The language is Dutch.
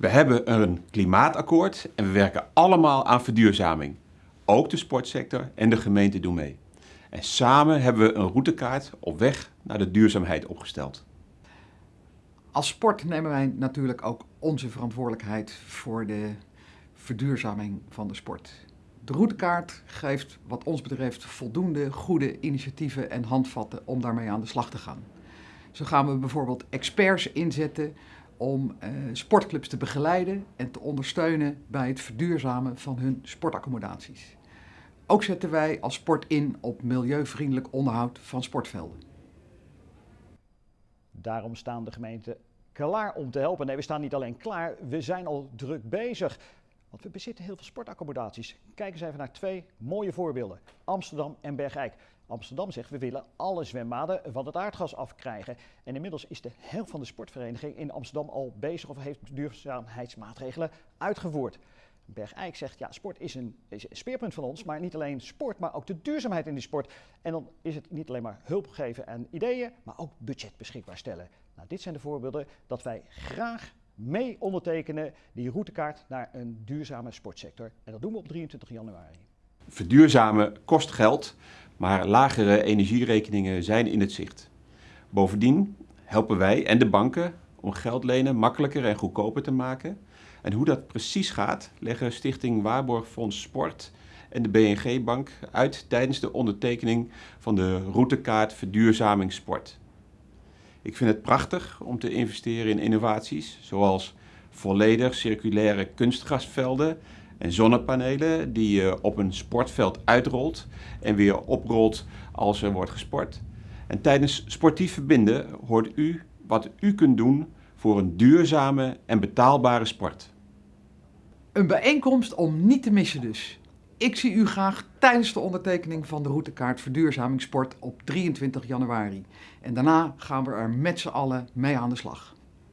We hebben een klimaatakkoord en we werken allemaal aan verduurzaming. Ook de sportsector en de gemeente doen mee. En samen hebben we een routekaart op weg naar de duurzaamheid opgesteld. Als sport nemen wij natuurlijk ook onze verantwoordelijkheid voor de verduurzaming van de sport. De routekaart geeft wat ons betreft voldoende goede initiatieven en handvatten om daarmee aan de slag te gaan. Zo gaan we bijvoorbeeld experts inzetten om eh, sportclubs te begeleiden en te ondersteunen bij het verduurzamen van hun sportaccommodaties. Ook zetten wij als sport in op milieuvriendelijk onderhoud van sportvelden. Daarom staan de gemeenten klaar om te helpen. Nee, we staan niet alleen klaar, we zijn al druk bezig. Want we bezitten heel veel sportaccommodaties. Kijk eens even naar twee mooie voorbeelden. Amsterdam en Bergijk. Amsterdam zegt we willen alle zwembaden van het aardgas afkrijgen. En inmiddels is de helft van de sportvereniging in Amsterdam al bezig of heeft duurzaamheidsmaatregelen uitgevoerd. Bergijk zegt, ja, sport is een, is een, speerpunt van ons, maar niet alleen sport, maar ook de duurzaamheid in die sport. En dan is het niet alleen maar hulp geven en ideeën, maar ook budget beschikbaar stellen. Nou, dit zijn de voorbeelden dat wij graag mee ondertekenen die routekaart naar een duurzame sportsector. En dat doen we op 23 januari. Verduurzamen kost geld, maar lagere energierekeningen zijn in het zicht. Bovendien helpen wij en de banken om geld lenen makkelijker en goedkoper te maken. En hoe dat precies gaat, leggen Stichting Waarborgfonds Sport en de BNG Bank uit tijdens de ondertekening van de routekaart Verduurzaming Sport. Ik vind het prachtig om te investeren in innovaties zoals volledig circulaire kunstgrasvelden en zonnepanelen die je op een sportveld uitrolt en weer oprolt als er wordt gesport. En tijdens sportief verbinden hoort u wat u kunt doen voor een duurzame en betaalbare sport. Een bijeenkomst om niet te missen dus. Ik zie u graag tijdens de ondertekening van de routekaart Verduurzaming Sport op 23 januari. En daarna gaan we er met z'n allen mee aan de slag.